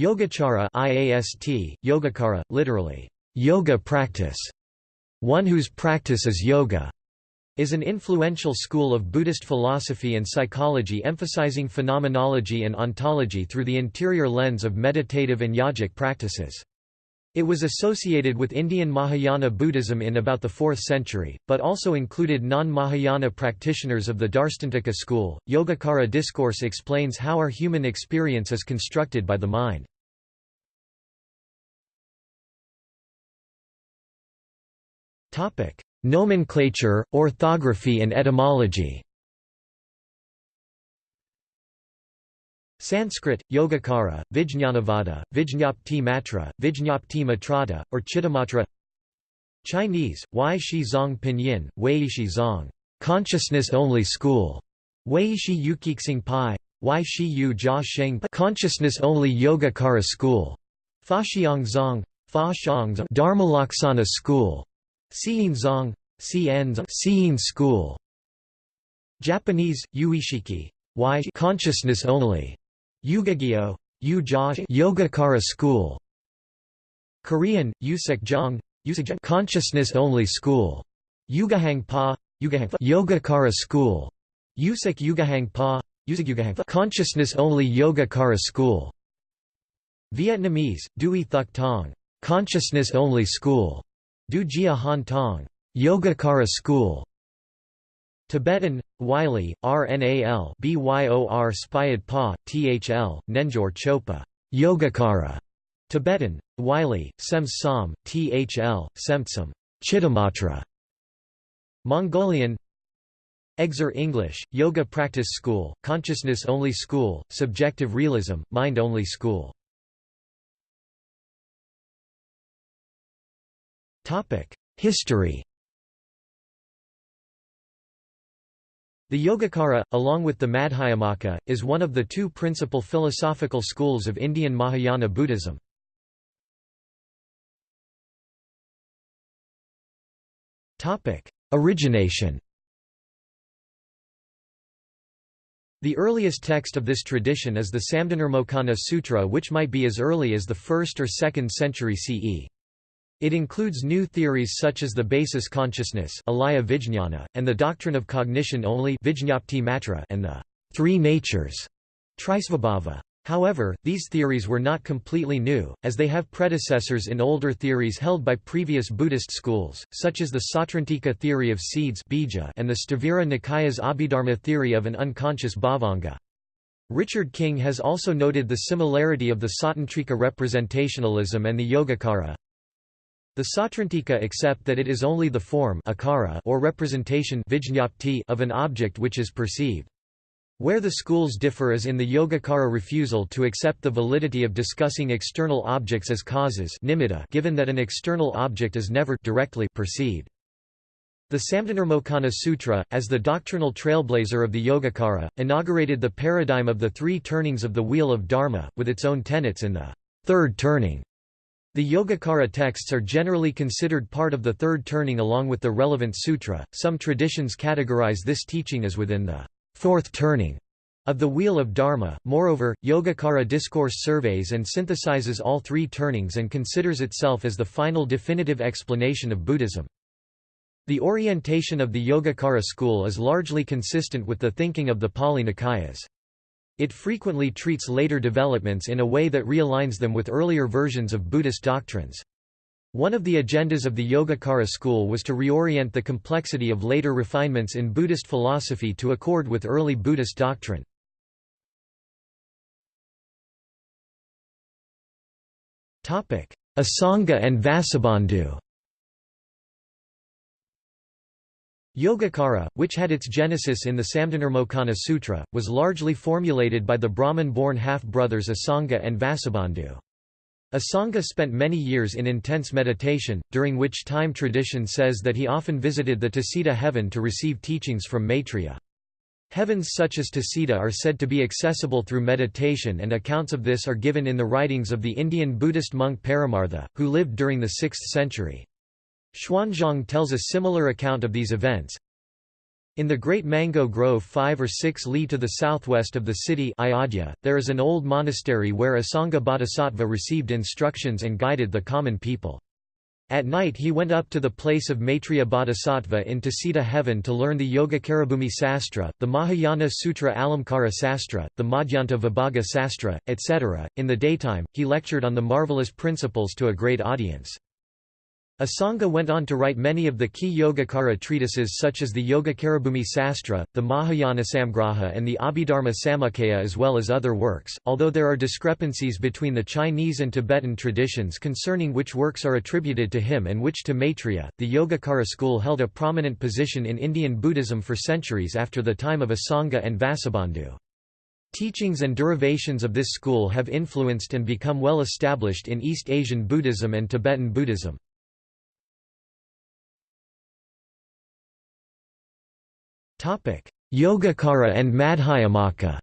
Yogacara IAST, Yogacara, literally, yoga practice, one whose practice is yoga, is an influential school of Buddhist philosophy and psychology emphasizing phenomenology and ontology through the interior lens of meditative and yogic practices. It was associated with Indian Mahayana Buddhism in about the 4th century, but also included non-Mahayana practitioners of the Darshtantika school. Yogacara discourse explains how our human experience is constructed by the mind. Topic: Nomenclature, orthography and etymology. Sanskrit, Yogacara, Vijñanavada, Vijñapti Matra, Vijñapti Matrata, or Chittamatra Chinese, Wei Shi Zong Pinyin, Wei Shi Zong Consciousness Only School, Wei Shi Yukixing Pai, Wei Shi Yu Jia Sheng Consciousness Only Yogacara School, Fa Xiang Zong, Fa Xiang Dharmalaksana School, Xiyin Zong, Xiyin School. Japanese, Yuishiki, Y Consciousness Only, Yugagyo, Yogacara School. Korean, Usekjong, Consciousness Only School. Yugahang Pa, Yogacara School. Usek Yugahang Pa, Consciousness Only Yogacara School. Vietnamese, Dui Thuc Tong, Consciousness Only School. Du Gia Han Tong, Yogacara School Tibetan, Wylie, RNAL BYOR Spyad Pa, THL, Nenjor Chopa, Yogacara, Tibetan, Wylie, Sems Som, THL, Semtsum, Chittamatra, Mongolian Exer English, Yoga Practice School, Consciousness Only School, Subjective Realism, Mind Only School. History The Yogacara, along with the Madhyamaka, is one of the two principal philosophical schools of Indian Mahayana Buddhism. Origination The earliest text of this tradition is the Samdhinirmocana Sutra which might be as early as the 1st or 2nd century CE. It includes new theories such as the basis consciousness and the doctrine of cognition only and the three natures However, these theories were not completely new, as they have predecessors in older theories held by previous Buddhist schools, such as the Sautrantika theory of seeds and the Sthavira Nikaya's Abhidharma theory of an unconscious bhavanga. Richard King has also noted the similarity of the Sautrantika representationalism and the Yogacara, the Sautrantika accept that it is only the form akara or representation of an object which is perceived. Where the schools differ is in the Yogacara refusal to accept the validity of discussing external objects as causes given that an external object is never directly perceived. The Samdhinirmocana Sutra, as the doctrinal trailblazer of the Yogacara, inaugurated the paradigm of the three turnings of the Wheel of Dharma, with its own tenets in the third turning. The Yogacara texts are generally considered part of the third turning along with the relevant sutra. Some traditions categorize this teaching as within the fourth turning of the Wheel of Dharma. Moreover, Yogacara discourse surveys and synthesizes all three turnings and considers itself as the final definitive explanation of Buddhism. The orientation of the Yogacara school is largely consistent with the thinking of the Pali Nikayas. It frequently treats later developments in a way that realigns them with earlier versions of Buddhist doctrines. One of the agendas of the Yogacara school was to reorient the complexity of later refinements in Buddhist philosophy to accord with early Buddhist doctrine. Asanga and Vasubandhu Yogacara, which had its genesis in the Samdhinirmocana Sutra, was largely formulated by the Brahmin-born half-brothers Asanga and Vasubandhu. Asanga spent many years in intense meditation, during which time tradition says that he often visited the Tusita heaven to receive teachings from Maitreya. Heavens such as Tusita are said to be accessible through meditation and accounts of this are given in the writings of the Indian Buddhist monk Paramartha, who lived during the 6th century. Xuanzang tells a similar account of these events. In the Great Mango Grove 5 or 6 li to the southwest of the city Ayodhya, there is an old monastery where Asanga Bodhisattva received instructions and guided the common people. At night he went up to the place of Maitreya Bodhisattva in Tusita heaven to learn the Yogacarabhumi Sastra, the Mahayana Sutra Alamkara Sastra, the Madhyanta Vibhaga Sastra, etc. In the daytime, he lectured on the marvelous principles to a great audience. Asanga went on to write many of the key Yogacara treatises such as the Yogacarabhumi Sastra, the Mahayana Samgraha and the Abhidharma Samuccaya as well as other works, although there are discrepancies between the Chinese and Tibetan traditions concerning which works are attributed to him and which to Maitreya. The Yogacara school held a prominent position in Indian Buddhism for centuries after the time of Asanga and Vasubandhu. Teachings and derivations of this school have influenced and become well established in East Asian Buddhism and Tibetan Buddhism. Yogacara and Madhyamaka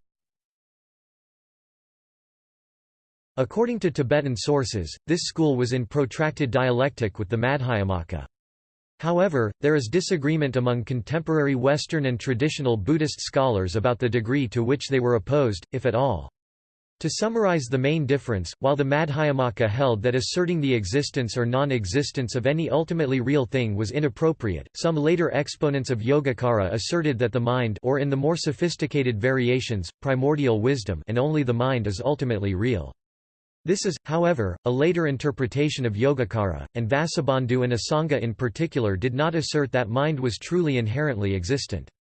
According to Tibetan sources, this school was in protracted dialectic with the Madhyamaka. However, there is disagreement among contemporary Western and traditional Buddhist scholars about the degree to which they were opposed, if at all. To summarize the main difference, while the Madhyamaka held that asserting the existence or non-existence of any ultimately real thing was inappropriate, some later exponents of Yogacara asserted that the mind or in the more sophisticated variations, primordial wisdom and only the mind is ultimately real. This is, however, a later interpretation of Yogacara, and Vasubandhu and Asanga in particular did not assert that mind was truly inherently existent.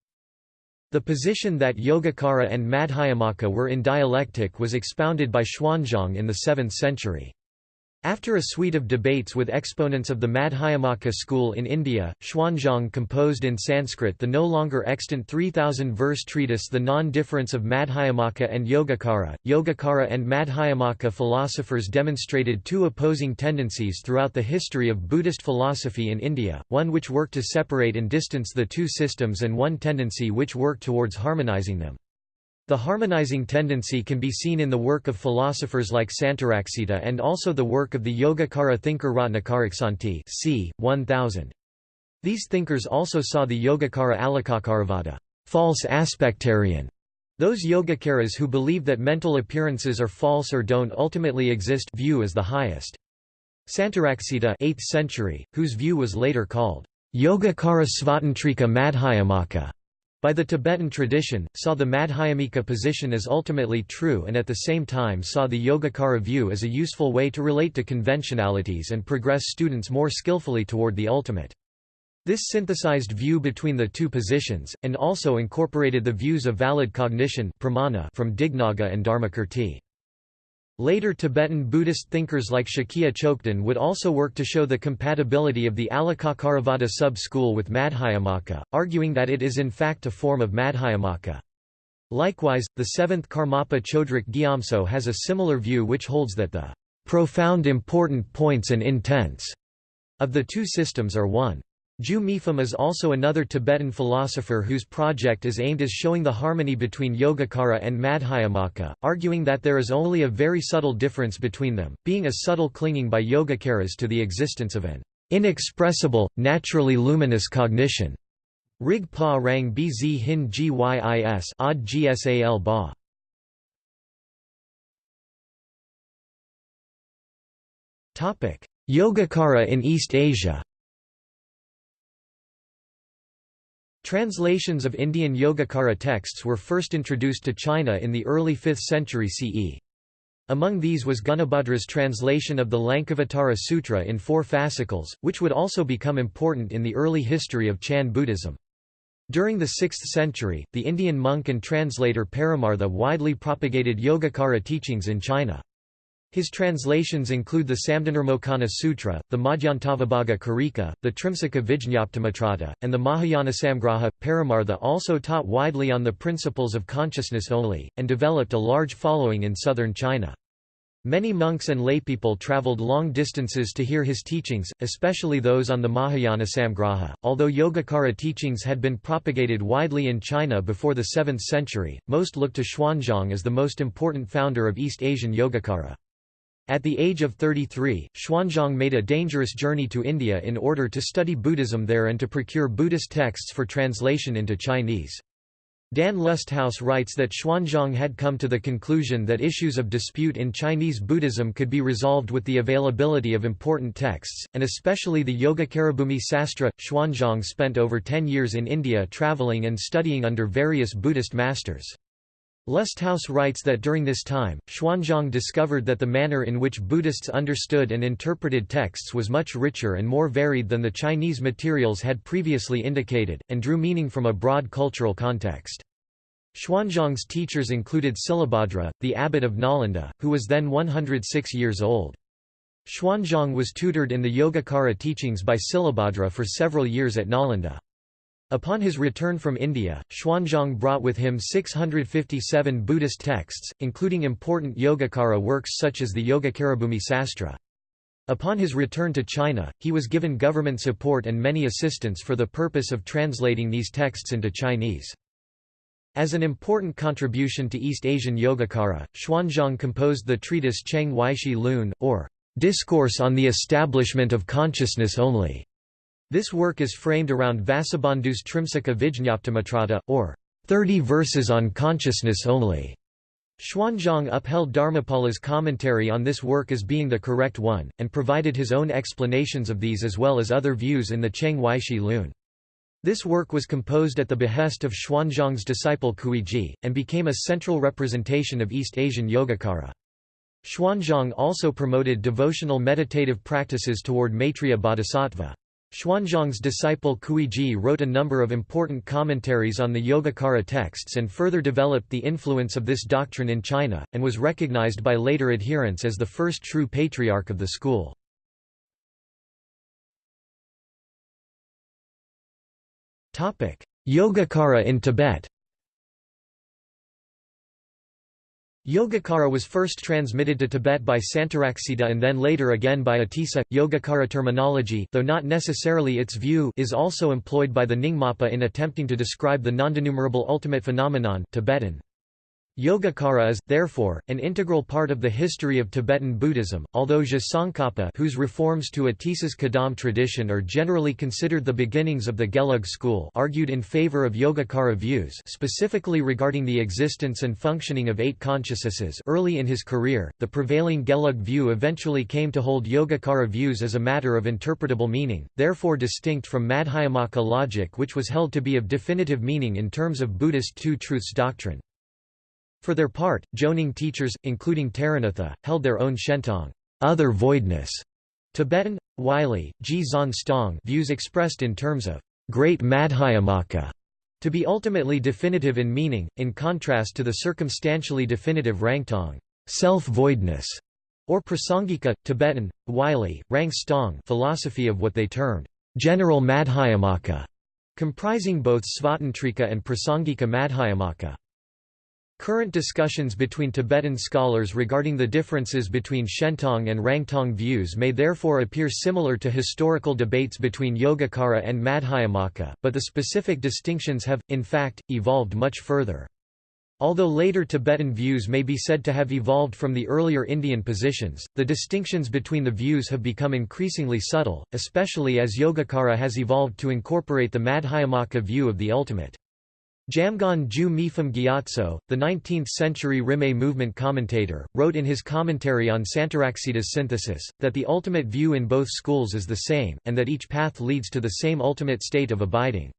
The position that Yogacara and Madhyamaka were in dialectic was expounded by Xuanzang in the 7th century. After a suite of debates with exponents of the Madhyamaka school in India, Xuanzang composed in Sanskrit the no longer extant 3,000-verse treatise The Non-Difference of Madhyamaka and Yogacara. Yogacara and Madhyamaka philosophers demonstrated two opposing tendencies throughout the history of Buddhist philosophy in India, one which worked to separate and distance the two systems and one tendency which worked towards harmonizing them. The harmonizing tendency can be seen in the work of philosophers like Santaraksita and also the work of the Yogacara thinker Ratnakarasanti c. 1000. These thinkers also saw the Yogacara Alikakaravada false aspectarian", those Yogacaras who believe that mental appearances are false or don't ultimately exist view as the highest. Santaraksita 8th century, whose view was later called Yogacara Svatantrika Madhyamaka, by the Tibetan tradition, saw the Madhyamika position as ultimately true and at the same time saw the Yogacara view as a useful way to relate to conventionalities and progress students more skillfully toward the ultimate. This synthesized view between the two positions, and also incorporated the views of valid cognition from Dignaga and Dharmakirti. Later Tibetan Buddhist thinkers like Shakya Chokden would also work to show the compatibility of the Alikakaravada sub-school with Madhyamaka, arguing that it is in fact a form of Madhyamaka. Likewise, the seventh Karmapa Chodrak Gyatso has a similar view which holds that the profound important points and intents of the two systems are one. Ju Mipham is also another Tibetan philosopher whose project is aimed at showing the harmony between Yogacara and Madhyamaka, arguing that there is only a very subtle difference between them, being a subtle clinging by Yogacaras to the existence of an inexpressible, naturally luminous cognition. Rig pa rang bz hin gyis odd gsal ba. Yogacara in East Asia Translations of Indian Yogacara texts were first introduced to China in the early 5th century CE. Among these was Gunabhadra's translation of the Lankavatara Sutra in four fascicles, which would also become important in the early history of Chan Buddhism. During the 6th century, the Indian monk and translator Paramartha widely propagated Yogacara teachings in China. His translations include the Samdhinirmocana Sutra, the Madhyantavibhaga Karika, the Trimsika Vijñaptimatrata, and the Mahayana Samgraha. Paramartha also taught widely on the principles of consciousness only, and developed a large following in southern China. Many monks and laypeople traveled long distances to hear his teachings, especially those on the Mahayana Samgraha. Although Yogacara teachings had been propagated widely in China before the 7th century, most looked to Xuanzang as the most important founder of East Asian Yogacara. At the age of 33, Xuanzang made a dangerous journey to India in order to study Buddhism there and to procure Buddhist texts for translation into Chinese. Dan Lusthaus writes that Xuanzang had come to the conclusion that issues of dispute in Chinese Buddhism could be resolved with the availability of important texts, and especially the Yogacarabhumi Sastra. Xuanzang spent over ten years in India travelling and studying under various Buddhist masters. Lusthaus writes that during this time, Xuanzang discovered that the manner in which Buddhists understood and interpreted texts was much richer and more varied than the Chinese materials had previously indicated, and drew meaning from a broad cultural context. Xuanzang's teachers included Silabhadra, the abbot of Nalanda, who was then 106 years old. Xuanzang was tutored in the Yogacara teachings by Silabhadra for several years at Nalanda. Upon his return from India, Xuanzang brought with him 657 Buddhist texts, including important Yogacara works such as the Yogacarabhumi Sastra. Upon his return to China, he was given government support and many assistants for the purpose of translating these texts into Chinese. As an important contribution to East Asian Yogacara, Xuanzang composed the treatise Cheng Weishi Lun, or Discourse on the Establishment of Consciousness Only. This work is framed around Vasubandhu's Trimsika Vijñaptimatrata, or 30 verses on consciousness only. Xuanzang upheld Dharmapala's commentary on this work as being the correct one, and provided his own explanations of these as well as other views in the Cheng Weishi Lun. This work was composed at the behest of Xuanzang's disciple Kuiji, and became a central representation of East Asian Yogacara. Xuanzang also promoted devotional meditative practices toward Maitreya Bodhisattva. Xuanzang's disciple Kuiji wrote a number of important commentaries on the Yogacara texts and further developed the influence of this doctrine in China, and was recognized by later adherents as the first true patriarch of the school. Yogacara in Tibet Yogacara was first transmitted to Tibet by Santaraksita and then later again by Atisa. Yogacara terminology though not necessarily its view is also employed by the Nyingmapa in attempting to describe the nondenumerable ultimate phenomenon Tibetan. Yogacara is, therefore, an integral part of the history of Tibetan Buddhism, although Je Tsongkhapa whose reforms to Atisa's Kadam tradition are generally considered the beginnings of the Gelug school argued in favor of Yogacara views specifically regarding the existence and functioning of eight consciousnesses early in his career, the prevailing Gelug view eventually came to hold Yogacara views as a matter of interpretable meaning, therefore distinct from Madhyamaka logic which was held to be of definitive meaning in terms of Buddhist two truths doctrine. For their part, Jonang teachers, including Taranatha, held their own Shentong other voidness", Tibetan, Wylie, Ji Zan Stong views expressed in terms of great Madhyamaka to be ultimately definitive in meaning, in contrast to the circumstantially definitive Rangtong self-voidness", or Prasangika, Tibetan, Wylie, Rang Stong philosophy of what they termed general Madhyamaka, comprising both Svatantrika and Prasangika Madhyamaka. Current discussions between Tibetan scholars regarding the differences between Shentong and Rangtong views may therefore appear similar to historical debates between Yogacara and Madhyamaka, but the specific distinctions have, in fact, evolved much further. Although later Tibetan views may be said to have evolved from the earlier Indian positions, the distinctions between the views have become increasingly subtle, especially as Yogacara has evolved to incorporate the Madhyamaka view of the ultimate. Jamgon Ju Mipham Gyatso, the 19th-century Rimé movement commentator, wrote in his commentary on Santaraksita's synthesis, that the ultimate view in both schools is the same, and that each path leads to the same ultimate state of abiding.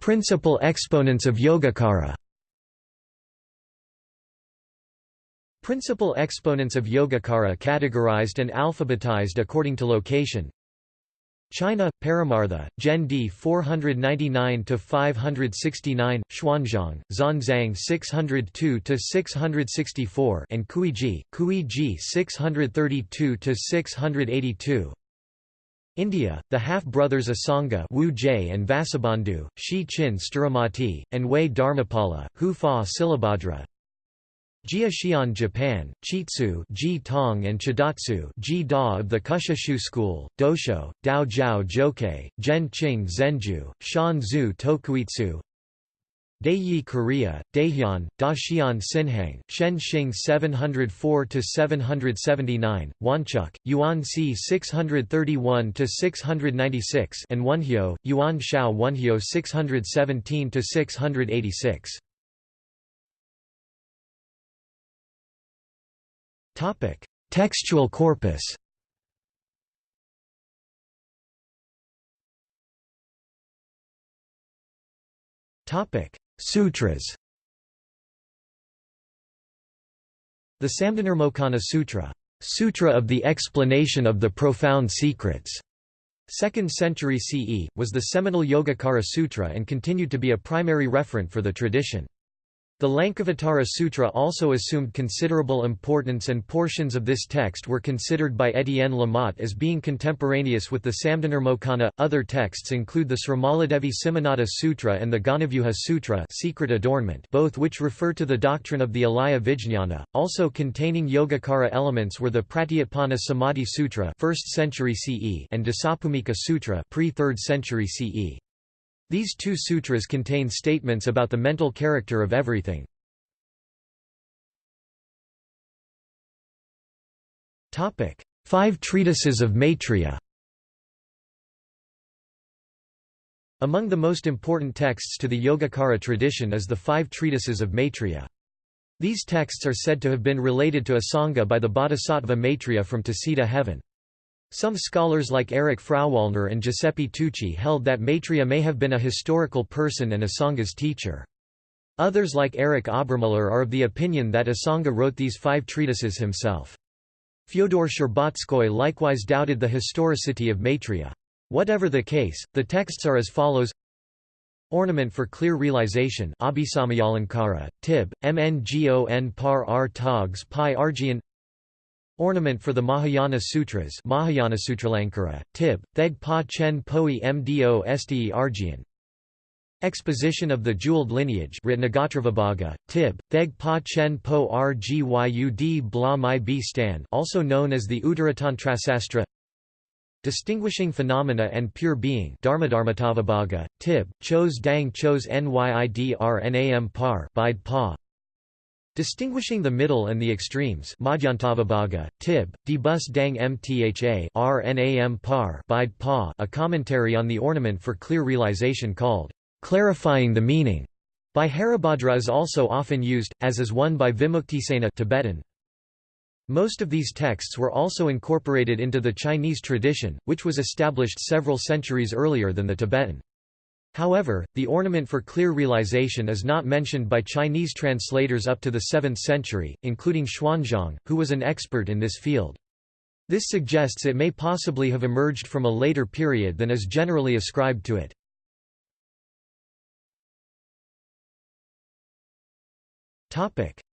Principal exponents of Yogacara Principal exponents of Yogacara categorized and alphabetized according to location China, Paramartha, Gen D 499–569, Xuanzang, Xuanzang 602–664 and Kuiji, Kuiji 632–682 India, the half-brothers Asanga Wu Jie and Vasubandhu, Shi Chin Sthiramati, and Wei Dharmapala, Hu Fa Silabhadra Jia Xian Japan, Chitsu Ji Tong and Chidatsu Ji Da of the Kushushu school, Dosho, Dao Jiao Jokei, Zhen Qing Zenju, Shan Zhu Tokuitsu Daiyi Korea, Daehyun, Daxian Sinhang, Shen Xing 704–779, Wonchuk, Yuan C 631–696 and Wonhyo, Yuan Shao Wonhyo 617–686. Textual corpus. Topic: Sutras. The Samdhinirmocana Sutra, Sutra of the Explanation of the Profound Secrets, 2nd century CE, was the seminal Yogacara Sutra and continued to be a primary referent for the tradition. The Lankavatara Sutra also assumed considerable importance and portions of this text were considered by Étienne Lamotte as being contemporaneous with the Samdhinirmocana. Other texts include the Srimaladevi Simhanada Sutra and the Gandavyuha Sutra secret adornment both which refer to the doctrine of the Alaya Vijñana. Also containing Yogacara elements were the Pratyutpanna Samadhi Sutra 1st century CE and Dasabhumika Sutra pre-3rd century CE. These two sutras contain statements about the mental character of everything. Five treatises of Maitreya Among the most important texts to the Yogacara tradition is the five treatises of Maitreya. These texts are said to have been related to Asanga by the bodhisattva Maitreya from Tusita heaven. Some scholars like Eric Frauwallner and Giuseppe Tucci held that Maitreya may have been a historical person and Asanga's teacher. Others like Eric Obermüller are of the opinion that Asanga wrote these five treatises himself. Fyodor Stcherbatsky likewise doubted the historicity of Maitreya. Whatever the case, the texts are as follows Ornament for Clear Realization Abhisamayalankara, Tib, Mngon par r togs pi argian Ornament for the Mahayana Sutras Mahayana Sutralankara, Tib, Theg Pa Chen Poi Mdo Ste Exposition of the Jeweled Lineage Ratnagotravibhaga, Tib, Theg Pa Chen Po Rgyud Bla Mai B Stan also known as the Uttaratantrasastra. Distinguishing Phenomena and Pure Being Dharmadharmatavibhaga, Tib, Chos Dang Chos Nyidrnam Par Bide Pa Distinguishing the middle and the extremes Madhyantavibhaga, Tib, Debus Dang Mtha Rnam Par Bide Pa a commentary on the ornament for clear realization called, "'Clarifying the Meaning' by Haribhadra is also often used, as is one by Vimuktisena Tibetan. Most of these texts were also incorporated into the Chinese tradition, which was established several centuries earlier than the Tibetan. However, the ornament for clear realization is not mentioned by Chinese translators up to the 7th century, including Xuanzang, who was an expert in this field. This suggests it may possibly have emerged from a later period than is generally ascribed to it.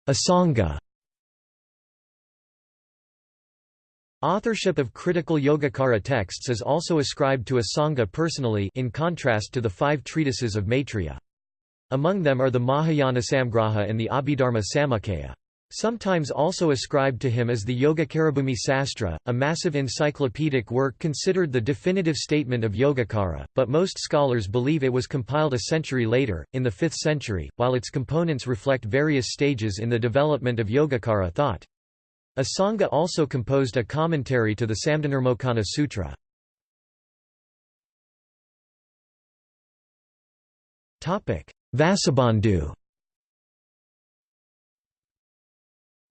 Asanga Authorship of critical Yogacara texts is also ascribed to Asanga personally in contrast to the five treatises of Maitreya. Among them are the Mahayana Samgraha and the Abhidharma Samuccaya. Sometimes also ascribed to him is the Yogacarabhumi Sastra, a massive encyclopedic work considered the definitive statement of Yogacara, but most scholars believe it was compiled a century later, in the 5th century, while its components reflect various stages in the development of Yogacara thought. Asanga also composed a commentary to the Samdhinirmocana Sutra. Vasubandhu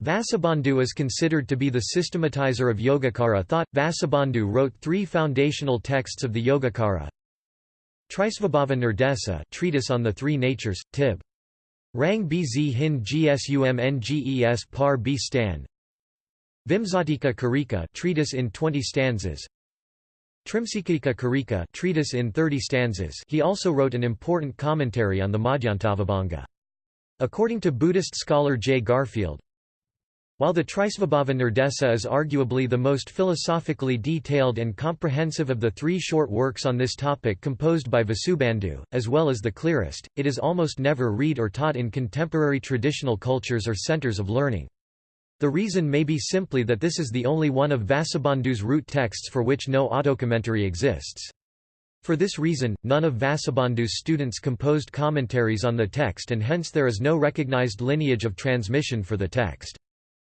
Vasubandhu is considered to be the systematizer of Yogacara thought. Vasubandhu wrote three foundational texts of the Yogacara. Trisvabhava Nirdesa treatise on the three natures, Tib. Rang Bz Hin Gsumnges Par B Stan Vimsatika Karika treatise in 20 stanzas Trimsikika Karika treatise in 30 stanzas he also wrote an important commentary on the Madhyantavibhaga. According to Buddhist scholar J. Garfield, while the Trisvabhava Nirdesa is arguably the most philosophically detailed and comprehensive of the three short works on this topic composed by Vasubandhu, as well as the clearest, it is almost never read or taught in contemporary traditional cultures or centers of learning. The reason may be simply that this is the only one of Vasubandhu's root texts for which no autocommentary exists. For this reason, none of Vasubandhu's students composed commentaries on the text and hence there is no recognized lineage of transmission for the text.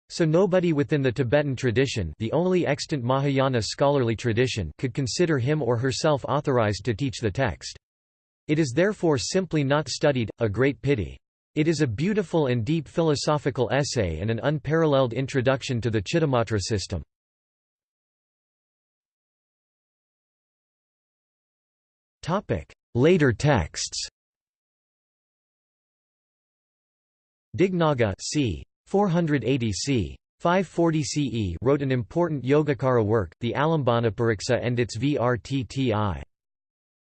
So nobody within the Tibetan tradition the only extant Mahayana scholarly tradition could consider him or herself authorized to teach the text. It is therefore simply not studied, a great pity. It is a beautiful and deep philosophical essay and an unparalleled introduction to the Chittamatra system. Later texts Dignaga c. 480 c. 540 CE wrote an important Yogacara work, the Alambanapariksa and its Vrtti.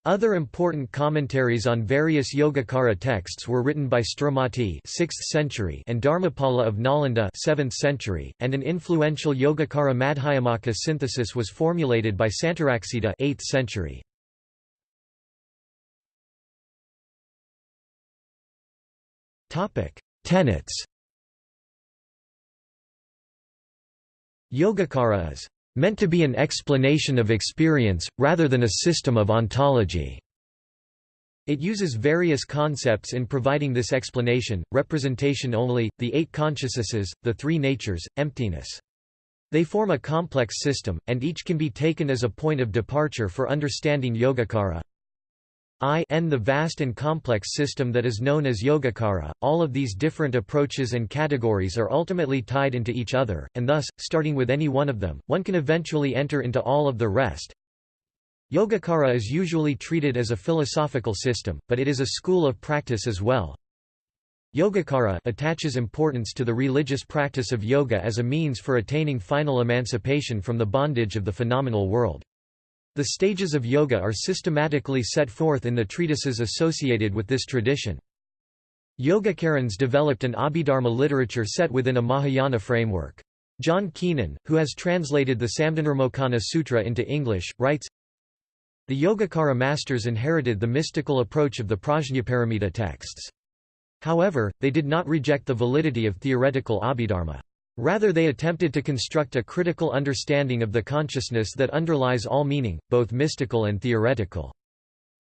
Other important commentaries on various Yogacara texts were written by Sthiramati 6th century and Dharmapala of Nalanda 7th century, and an influential Yogacara Madhyamaka synthesis was formulated by Santaraksita 8th century. Topic: Tenets. Yogacara is meant to be an explanation of experience, rather than a system of ontology. It uses various concepts in providing this explanation, representation only, the eight consciousnesses, the three natures, emptiness. They form a complex system, and each can be taken as a point of departure for understanding Yogacara. I n the vast and complex system that is known as Yogacara. All of these different approaches and categories are ultimately tied into each other, and thus, starting with any one of them, one can eventually enter into all of the rest. Yogacara is usually treated as a philosophical system, but it is a school of practice as well. Yogacara attaches importance to the religious practice of yoga as a means for attaining final emancipation from the bondage of the phenomenal world. The stages of yoga are systematically set forth in the treatises associated with this tradition. Yogacarans developed an Abhidharma literature set within a Mahayana framework. John Keenan, who has translated the Samdhinirmocana Sutra into English, writes, The Yogacara masters inherited the mystical approach of the Prajnaparamita texts. However, they did not reject the validity of theoretical Abhidharma. Rather they attempted to construct a critical understanding of the consciousness that underlies all meaning, both mystical and theoretical.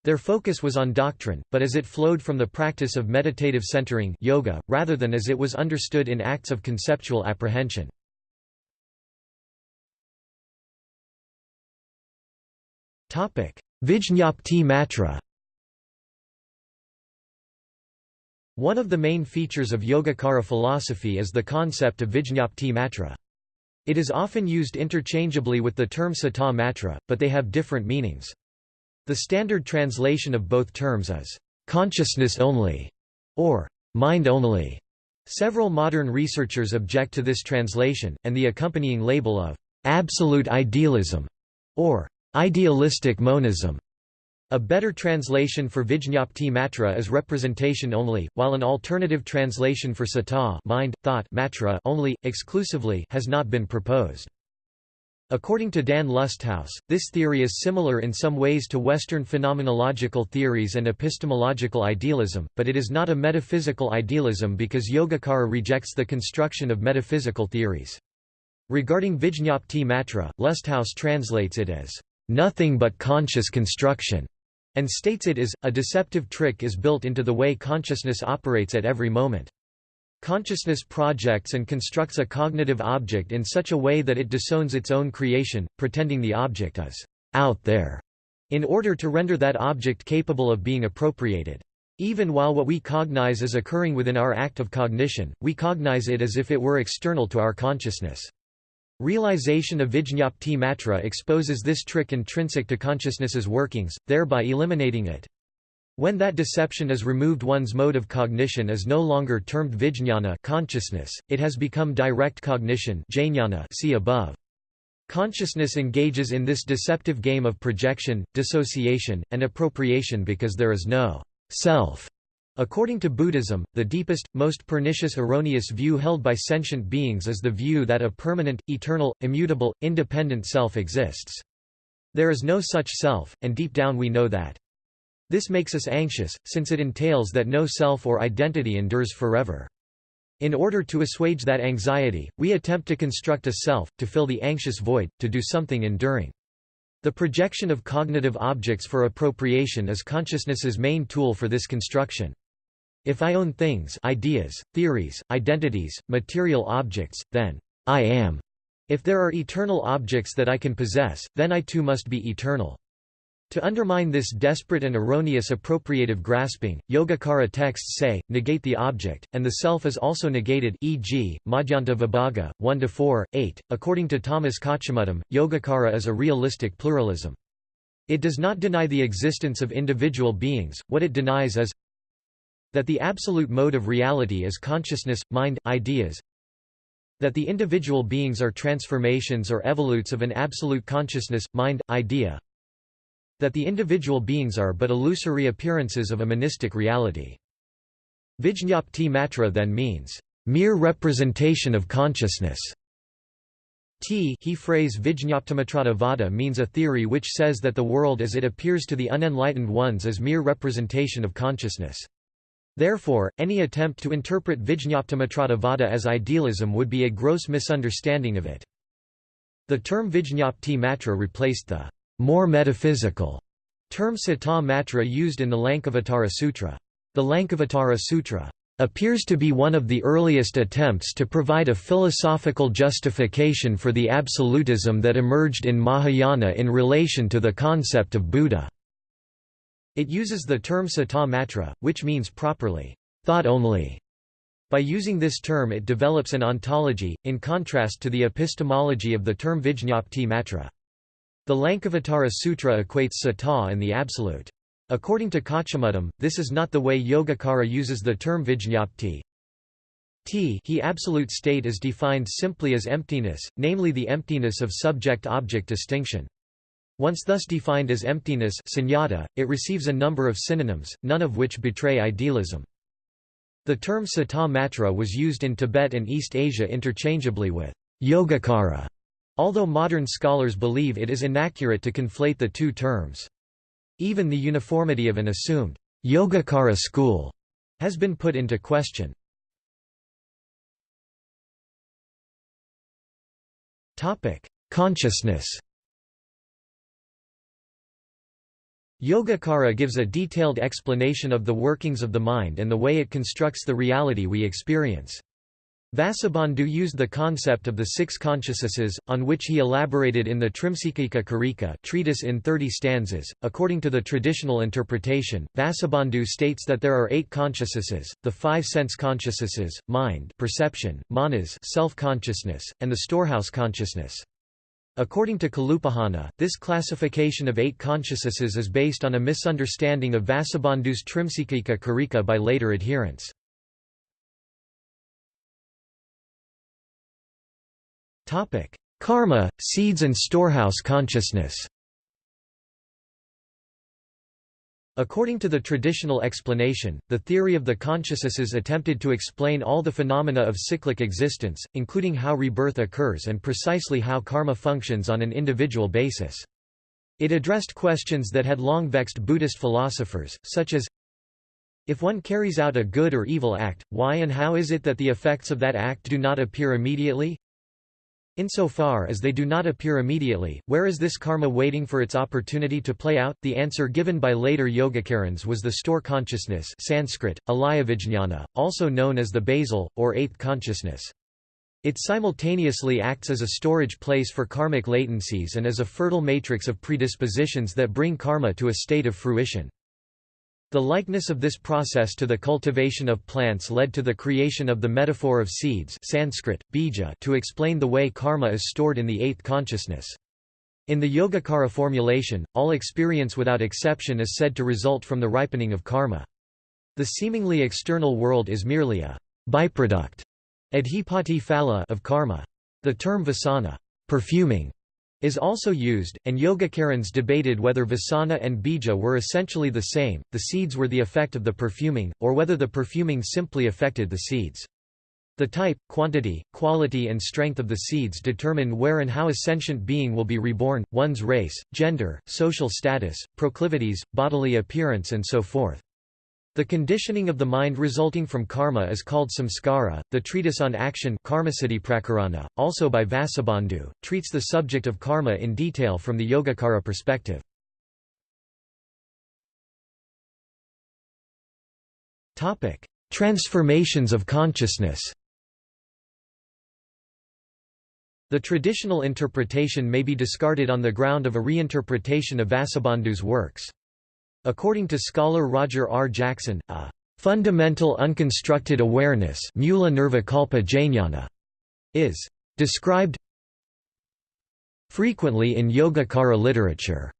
Their focus was on doctrine, but as it flowed from the practice of meditative centering yoga, rather than as it was understood in acts of conceptual apprehension. Vijñapti Matra One of the main features of Yogacara philosophy is the concept of Vijñapti Matra. It is often used interchangeably with the term Sata Matra, but they have different meanings. The standard translation of both terms is, "...consciousness only", or "...mind only". Several modern researchers object to this translation, and the accompanying label of "...absolute idealism", or "...idealistic monism", a better translation for Vijñapti Matra is representation only, while an alternative translation for Sata mind, thought matra only, exclusively has not been proposed. According to Dan Lusthaus, this theory is similar in some ways to Western phenomenological theories and epistemological idealism, but it is not a metaphysical idealism because Yogacara rejects the construction of metaphysical theories. Regarding Vijñapti Matra, Lusthaus translates it as, "...nothing but conscious construction." And states it is, a deceptive trick is built into the way consciousness operates at every moment. Consciousness projects and constructs a cognitive object in such a way that it disowns its own creation, pretending the object is out there, in order to render that object capable of being appropriated. Even while what we cognize is occurring within our act of cognition, we cognize it as if it were external to our consciousness. Realization of Vijñapti Matra exposes this trick intrinsic to consciousness's workings, thereby eliminating it. When that deception is removed one's mode of cognition is no longer termed vijñana consciousness, it has become direct cognition jnana see above. Consciousness engages in this deceptive game of projection, dissociation, and appropriation because there is no self According to Buddhism, the deepest, most pernicious erroneous view held by sentient beings is the view that a permanent, eternal, immutable, independent self exists. There is no such self, and deep down we know that. This makes us anxious, since it entails that no self or identity endures forever. In order to assuage that anxiety, we attempt to construct a self, to fill the anxious void, to do something enduring. The projection of cognitive objects for appropriation is consciousness's main tool for this construction. If I own things ideas, theories, identities, material objects, then I am. If there are eternal objects that I can possess, then I too must be eternal. To undermine this desperate and erroneous appropriative grasping, Yogacara texts say, negate the object, and the self is also negated e.g., Madhyanta Vibhaga, 1–4, 8. According to Thomas Kochumuttom, Yogacara is a realistic pluralism. It does not deny the existence of individual beings, what it denies is that the absolute mode of reality is consciousness, mind, ideas, that the individual beings are transformations or evolutes of an absolute consciousness, mind, idea, that the individual beings are but illusory appearances of a monistic reality. Vijñapti matra then means, mere representation of consciousness. T he phrase Vijñaptimatrata vada means a theory which says that the world as it appears to the unenlightened ones is mere representation of consciousness. Therefore, any attempt to interpret Vijñaptimatrata vada as idealism would be a gross misunderstanding of it. The term Vijñapti matra replaced the more metaphysical term Sata Matra used in the Lankavatara Sutra. The Lankavatara Sutra appears to be one of the earliest attempts to provide a philosophical justification for the absolutism that emerged in Mahayana in relation to the concept of Buddha. It uses the term Sata Matra, which means properly, thought only. By using this term it develops an ontology, in contrast to the epistemology of the term Vijñapti Matra. The Lankavatara Sutra equates sata and the absolute. According to Kochumuttom, this is not the way Yogacara uses the term vijñapti. T he absolute state is defined simply as emptiness, namely the emptiness of subject-object distinction. Once thus defined as emptiness sunyata, it receives a number of synonyms, none of which betray idealism. The term sata matra was used in Tibet and East Asia interchangeably with Yogacara Although modern scholars believe it is inaccurate to conflate the two terms. Even the uniformity of an assumed Yogacara school has been put into question. Consciousness Yogacara gives a detailed explanation of the workings of the mind and the way it constructs the reality we experience. Vasubandhu used the concept of the six consciousnesses, on which he elaborated in the Trimsikika Karika treatise in 30 stanzas. According to the traditional interpretation, Vasubandhu states that there are eight consciousnesses, the five sense consciousnesses, mind perception, manas self-consciousness, and the storehouse consciousness. According to Kalupahana, this classification of eight consciousnesses is based on a misunderstanding of Vasubandhu's Trimsikika Karika by later adherents. Karma, seeds and storehouse consciousness According to the traditional explanation, the theory of the consciousnesses attempted to explain all the phenomena of cyclic existence, including how rebirth occurs and precisely how karma functions on an individual basis. It addressed questions that had long vexed Buddhist philosophers, such as if one carries out a good or evil act, why and how is it that the effects of that act do not appear immediately? Insofar as they do not appear immediately, where is this karma waiting for its opportunity to play out? The answer given by later Yogacarans was the store consciousness Sanskrit, alayavijñana, also known as the basal, or eighth consciousness. It simultaneously acts as a storage place for karmic latencies and as a fertile matrix of predispositions that bring karma to a state of fruition. The likeness of this process to the cultivation of plants led to the creation of the metaphor of seeds Sanskrit, bija to explain the way karma is stored in the eighth consciousness. In the Yogacara formulation, all experience without exception is said to result from the ripening of karma. The seemingly external world is merely a byproduct phala of karma. The term vasana perfuming is also used, and Yogacarans debated whether vasana and bija were essentially the same, the seeds were the effect of the perfuming, or whether the perfuming simply affected the seeds. The type, quantity, quality and strength of the seeds determine where and how a sentient being will be reborn, one's race, gender, social status, proclivities, bodily appearance and so forth. The conditioning of the mind resulting from karma is called samskara. The treatise on action Karmasiddhiprakarana, also by Vasubandhu, treats the subject of karma in detail from the Yogacara perspective. Transformations of consciousness. The traditional interpretation may be discarded on the ground of a reinterpretation of Vasubandhu's works. According to scholar Roger R. Jackson, a fundamental unconstructed awareness is described frequently in Yogacara literature.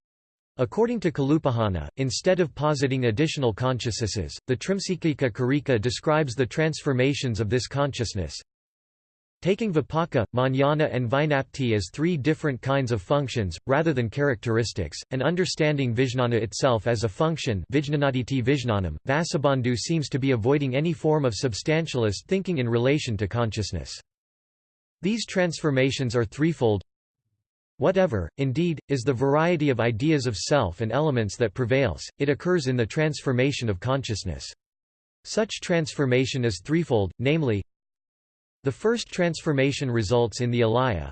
According to Kalupahana, instead of positing additional consciousnesses, the Trimsikika Karika describes the transformations of this consciousness, Taking vipaka, jnana and vinapti as three different kinds of functions, rather than characteristics, and understanding vijnana itself as a function vijnanam, Vasubandhu seems to be avoiding any form of substantialist thinking in relation to consciousness. These transformations are threefold Whatever, indeed, is the variety of ideas of self and elements that prevails, it occurs in the transformation of consciousness. Such transformation is threefold, namely, the first transformation results in the alaya.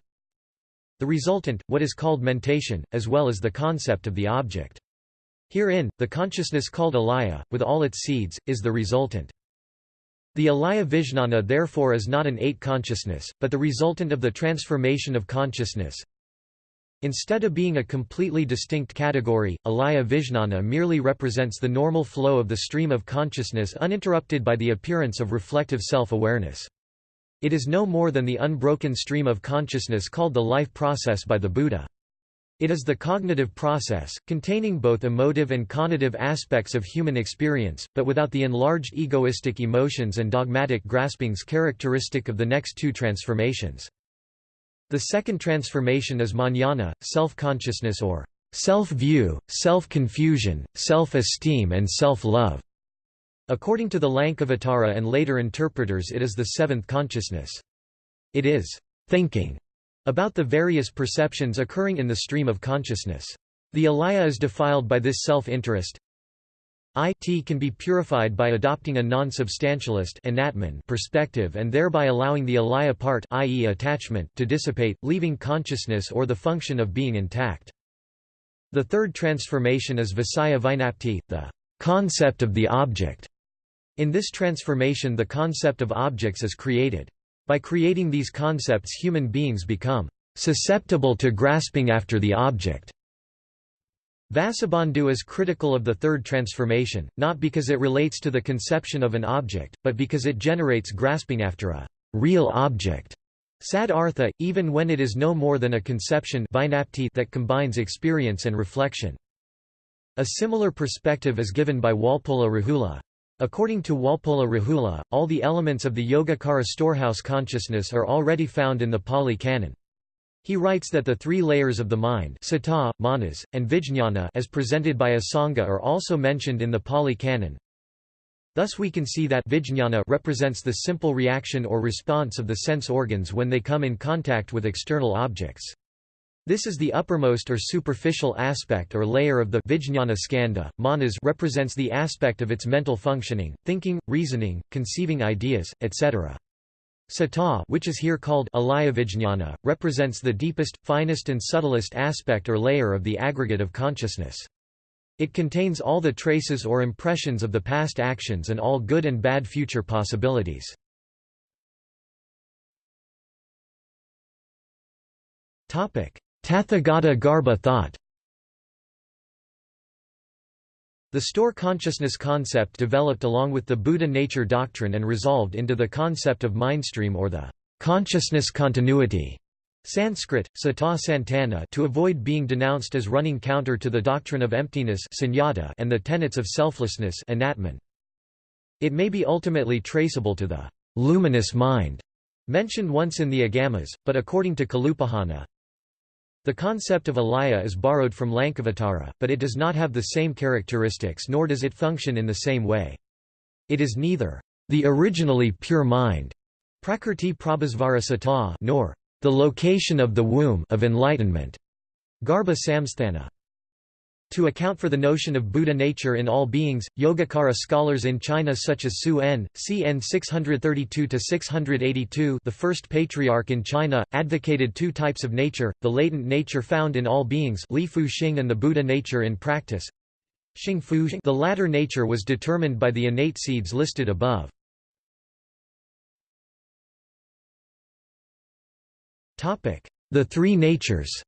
The resultant, what is called mentation, as well as the concept of the object. Herein, the consciousness called alaya, with all its seeds, is the resultant. The alaya vijnana therefore is not an eight consciousness, but the resultant of the transformation of consciousness. Instead of being a completely distinct category, alaya vijnana merely represents the normal flow of the stream of consciousness uninterrupted by the appearance of reflective self-awareness. It is no more than the unbroken stream of consciousness called the life process by the Buddha. It is the cognitive process, containing both emotive and conative aspects of human experience, but without the enlarged egoistic emotions and dogmatic graspings characteristic of the next two transformations. The second transformation is manana, self-consciousness or self-view, self-confusion, self-esteem and self-love. According to the Lankavatara and later interpreters it is the seventh consciousness. It is thinking about the various perceptions occurring in the stream of consciousness. The alaya is defiled by this self-interest. It can be purified by adopting a non-substantialist perspective and thereby allowing the alaya part i.e. attachment to dissipate, leaving consciousness or the function of being intact. The third transformation is Visaya Vijnapti, the concept of the object. In this transformation the concept of objects is created. By creating these concepts human beings become susceptible to grasping after the object. Vasubandhu is critical of the third transformation, not because it relates to the conception of an object, but because it generates grasping after a real object. Sadartha, even when it is no more than a conception that combines experience and reflection. A similar perspective is given by Walpola Rahula. According to Walpola Rahula, all the elements of the Yogacara storehouse consciousness are already found in the Pali Canon. He writes that the three layers of the mind sata, manas, and vijñāna as presented by Asanga are also mentioned in the Pali Canon. Thus we can see that vijñāna represents the simple reaction or response of the sense organs when they come in contact with external objects. This is the uppermost or superficial aspect or layer of the vijñāna skandha. Manas represents the aspect of its mental functioning, thinking, reasoning, conceiving ideas, etc. Sata which is here called alayavijñāna, represents the deepest, finest and subtlest aspect or layer of the aggregate of consciousness. It contains all the traces or impressions of the past actions and all good and bad future possibilities. Tathagata Garbha thought. The store consciousness concept developed along with the Buddha nature doctrine and resolved into the concept of mindstream or the consciousness continuity Sanskrit, sata santana to avoid being denounced as running counter to the doctrine of emptiness and the tenets of selflessness It may be ultimately traceable to the luminous mind mentioned once in the Agamas, but according to Kalupahana, the concept of alaya is borrowed from Lankavatara, but it does not have the same characteristics nor does it function in the same way. It is neither the originally pure mind prakrti prabhasvara sata nor the location of the womb of enlightenment garbha samsthana. To account for the notion of Buddha nature in all beings, Yogacara scholars in China such as Su En, cn 632–682 the first patriarch in China, advocated two types of nature, the latent nature found in all beings Li Fu Xing and the Buddha nature in practice. The latter nature was determined by the innate seeds listed above. The three natures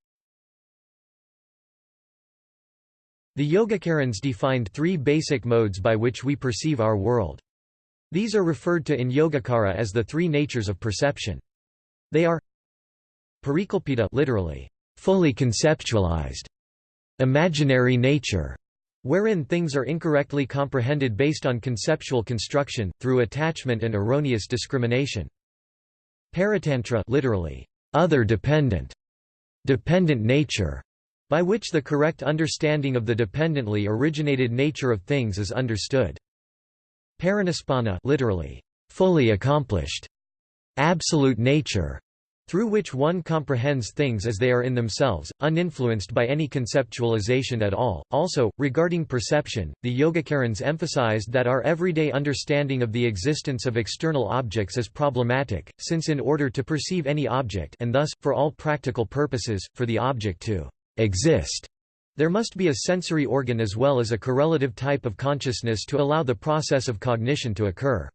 The Yogacarans defined three basic modes by which we perceive our world. These are referred to in Yogacara as the three natures of perception. They are Parikalpita literally, fully conceptualized, imaginary nature, wherein things are incorrectly comprehended based on conceptual construction, through attachment and erroneous discrimination. Paratantra literally, other dependent, dependent nature, by which the correct understanding of the dependently originated nature of things is understood. Parinispanna literally, fully accomplished, absolute nature, through which one comprehends things as they are in themselves, uninfluenced by any conceptualization at all. Also, regarding perception, the Yogacarans emphasized that our everyday understanding of the existence of external objects is problematic, since in order to perceive any object and thus, for all practical purposes, for the object to exist. There must be a sensory organ as well as a correlative type of consciousness to allow the process of cognition to occur.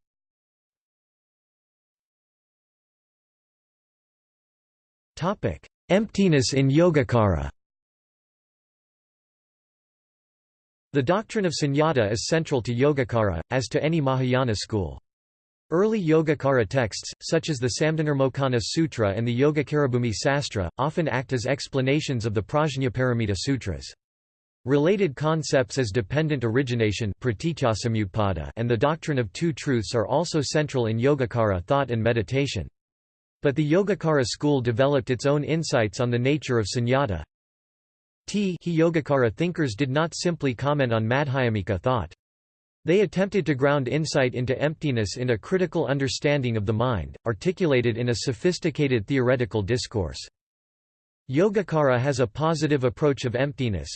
Emptiness in Yogacara The doctrine of sunyata is central to Yogacara, as to any Mahayana school. Early Yogacara texts, such as the Samdhinirmocana Sutra and the Yogacarabhumi Sastra, often act as explanations of the Prajnaparamita Sutras. Related concepts as dependent origination and the doctrine of two truths are also central in Yogacara thought and meditation. But the Yogacara school developed its own insights on the nature of sunyata. T he Yogacara thinkers did not simply comment on Madhyamika thought. They attempted to ground insight into emptiness in a critical understanding of the mind, articulated in a sophisticated theoretical discourse. Yogacara has a positive approach of emptiness,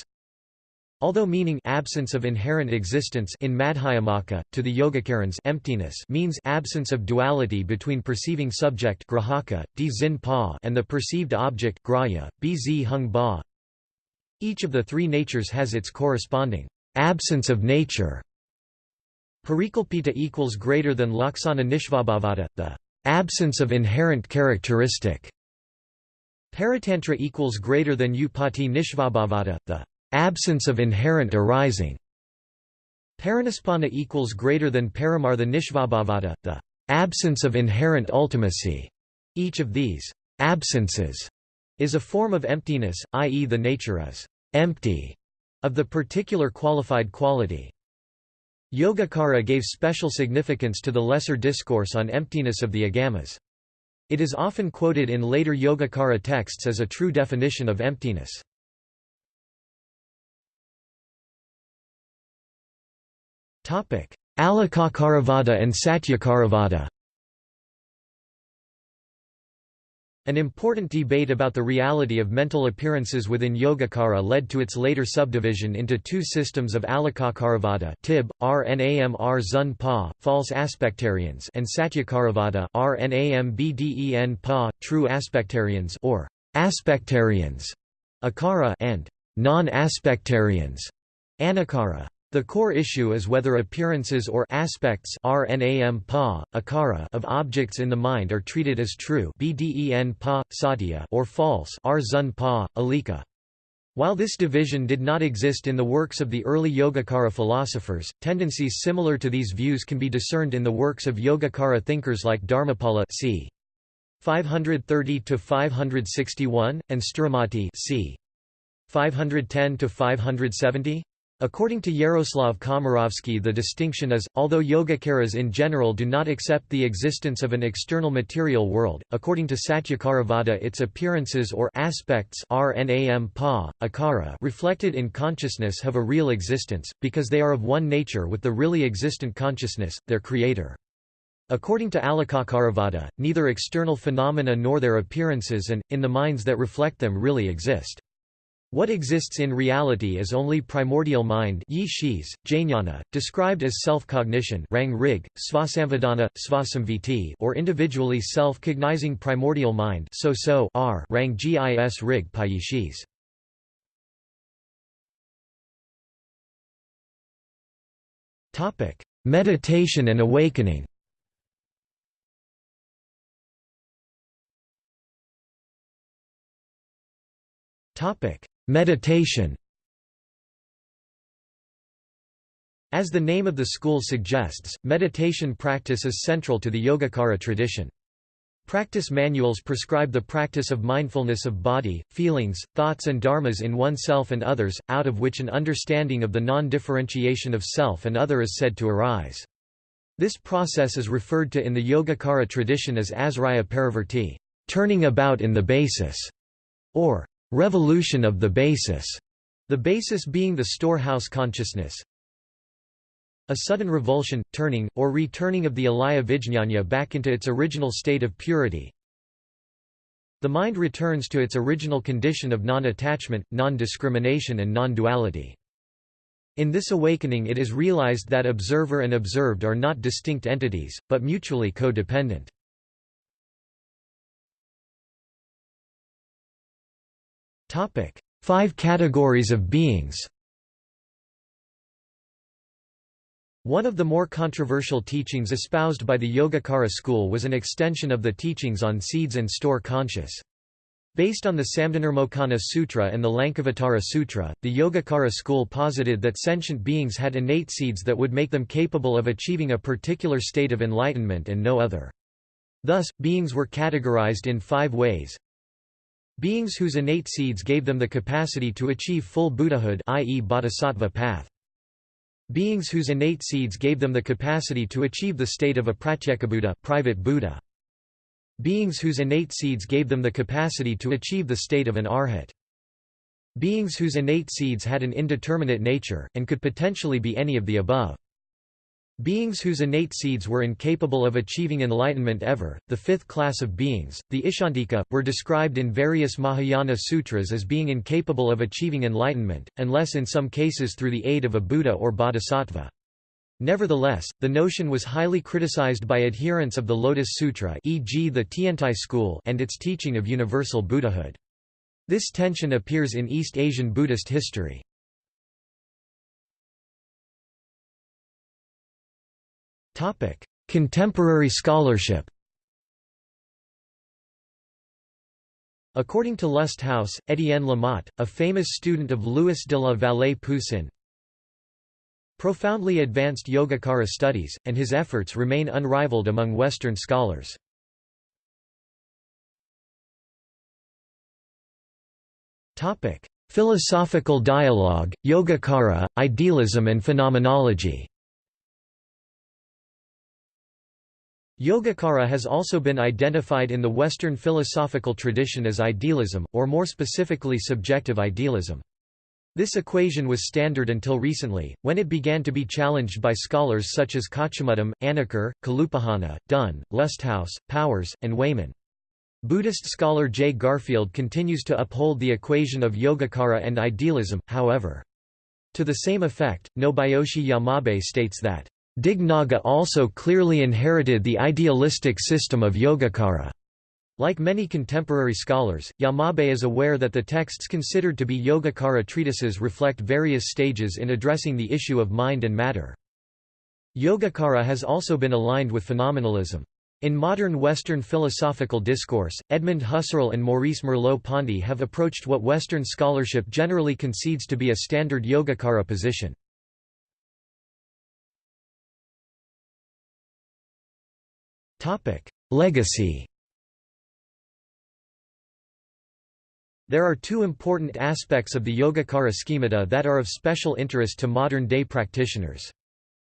Although meaning absence of inherent existence in Madhyamaka, to the Yogacarans emptiness means absence of duality between perceiving subject grahaka, pa and the perceived object grahya, bz hung ba. Each of the three natures has its corresponding absence of nature Parikalpita equals greater than Laksana Nishvabhavada, the absence of inherent characteristic. Paratantra equals greater than Upati Nishvabhavada, the absence of inherent arising. Parinispanna equals greater than Paramartha Nishvabhavada, the absence of inherent ultimacy. Each of these absences is a form of emptiness, i.e. the nature is empty of the particular qualified quality. Yogacara gave special significance to the lesser discourse on emptiness of the agamas. It is often quoted in later Yogacara texts as a true definition of emptiness. Alikakaravada and Satyakaravada An important debate about the reality of mental appearances within Yogacara led to its later subdivision into two systems of Alikakaravada Tib, Rnamr Zun Pa, false aspectarians and Satyakaravada Rnambden Pa, true aspectarians or aspectarians, Akara and non-aspectarians, Anakara. The core issue is whether appearances or aspects RNAM pa, akara of objects in the mind are treated as true BDEN pa, satya or false R pa, alika. While this division did not exist in the works of the early Yogacara philosophers, tendencies similar to these views can be discerned in the works of Yogacara thinkers like Dharmapala c. 530–561, and Sthiramati c. 510–570? According to Yaroslav Komarovski the distinction is, although Yogacaras in general do not accept the existence of an external material world, according to Satyakaravada its appearances or aspects rnam pa, akara reflected in consciousness have a real existence, because they are of one nature with the really existent consciousness, their creator. According to Alikakaravada, neither external phenomena nor their appearances and, in the minds that reflect them really exist. What exists in reality is only primordial mind yi shis, jnana, described as self-cognition or individually self-cognizing primordial mind so so r rang gis rig payishis. Meditation and awakening Topic: Meditation As the name of the school suggests, meditation practice is central to the Yogacara tradition. Practice manuals prescribe the practice of mindfulness of body, feelings, thoughts and dharmas in oneself and others, out of which an understanding of the non-differentiation of self and other is said to arise. This process is referred to in the Yogacara tradition as asraya parivarti, turning about in the basis, or revolution of the basis, the basis being the storehouse consciousness. A sudden revulsion, turning, or returning of the alaya vijñāna back into its original state of purity. The mind returns to its original condition of non-attachment, non-discrimination and non-duality. In this awakening it is realized that observer and observed are not distinct entities, but mutually co-dependent. Topic: Five categories of beings. One of the more controversial teachings espoused by the Yogacara school was an extension of the teachings on seeds and store conscious. Based on the Samdhinirmocana Sutra and the Lankavatara Sutra, the Yogacara school posited that sentient beings had innate seeds that would make them capable of achieving a particular state of enlightenment and no other. Thus, beings were categorized in five ways Beings whose innate seeds gave them the capacity to achieve full Buddhahood i.e. bodhisattva path. Beings whose innate seeds gave them the capacity to achieve the state of a pratyekabuddha private Buddha. Beings whose innate seeds gave them the capacity to achieve the state of an arhat. Beings whose innate seeds had an indeterminate nature, and could potentially be any of the above. Beings whose innate seeds were incapable of achieving enlightenment ever, the fifth class of beings, the Icchantika, were described in various Mahayana sutras as being incapable of achieving enlightenment, unless in some cases through the aid of a Buddha or Bodhisattva. Nevertheless, the notion was highly criticized by adherents of the Lotus Sutra e.g. the Tiantai school and its teaching of universal Buddhahood. This tension appears in East Asian Buddhist history. Contemporary scholarship According to Lusthaus, Étienne Lamotte, a famous student of Louis de la Vallée Poussin, profoundly advanced Yogacara studies, and his efforts remain unrivaled among Western scholars. Philosophical dialogue, Yogacara, idealism and phenomenology Yogacara has also been identified in the Western philosophical tradition as idealism, or more specifically subjective idealism. This equation was standard until recently, when it began to be challenged by scholars such as Kochumuttom, Anacker, Kalupahana, Dunn, Lusthaus, Powers, and Wayman. Buddhist scholar J. Garfield continues to uphold the equation of Yogacara and idealism, however. To the same effect, Nobuyoshi Yamabe states that Dignaga also clearly inherited the idealistic system of Yogacara. Like many contemporary scholars, Yamabe is aware that the texts considered to be Yogacara treatises reflect various stages in addressing the issue of mind and matter. Yogacara has also been aligned with phenomenalism. In modern Western philosophical discourse, Edmund Husserl and Maurice Merleau-Ponty have approached what Western scholarship generally concedes to be a standard Yogacara position. Topic: Legacy. There are two important aspects of the Yogacara schemata that are of special interest to modern-day practitioners.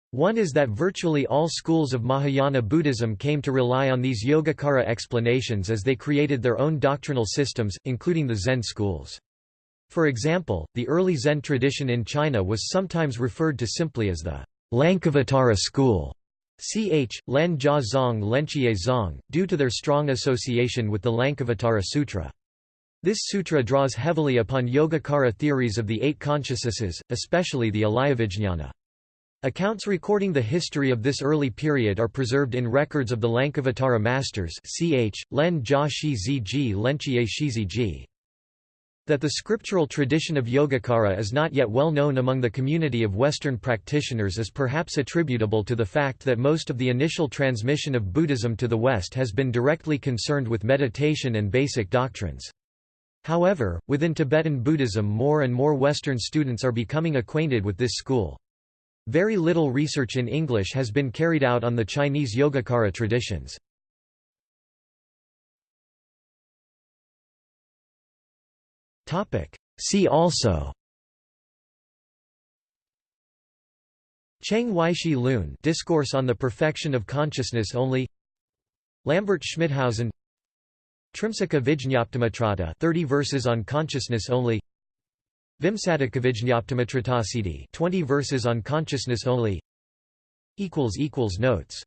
One is that virtually all schools of Mahayana Buddhism came to rely on these Yogacara explanations as they created their own doctrinal systems, including the Zen schools. For example, the early Zen tradition in China was sometimes referred to simply as the Lankavatara school. Ch. Len Jia Zong Zong, due to their strong association with the Lankavatara Sutra. This sutra draws heavily upon Yogacara theories of the eight consciousnesses, especially the Alayavijñana. Accounts recording the history of this early period are preserved in records of the Lankavatara masters ch. Len Jia Shi Shiziji. That the scriptural tradition of Yogacara is not yet well known among the community of Western practitioners is perhaps attributable to the fact that most of the initial transmission of Buddhism to the West has been directly concerned with meditation and basic doctrines. However, within Tibetan Buddhism more and more Western students are becoming acquainted with this school. Very little research in English has been carried out on the Chinese Yogacara traditions. See also. Cheng Weishi Lun Discourse on the Perfection of Consciousness Only. Lambert Schmithausen. Trimsika Vijñaptimatrata 30 verses on consciousness only. Vimsadika Vijñaptimatratasiddhi 20 verses on consciousness only. Equals equals notes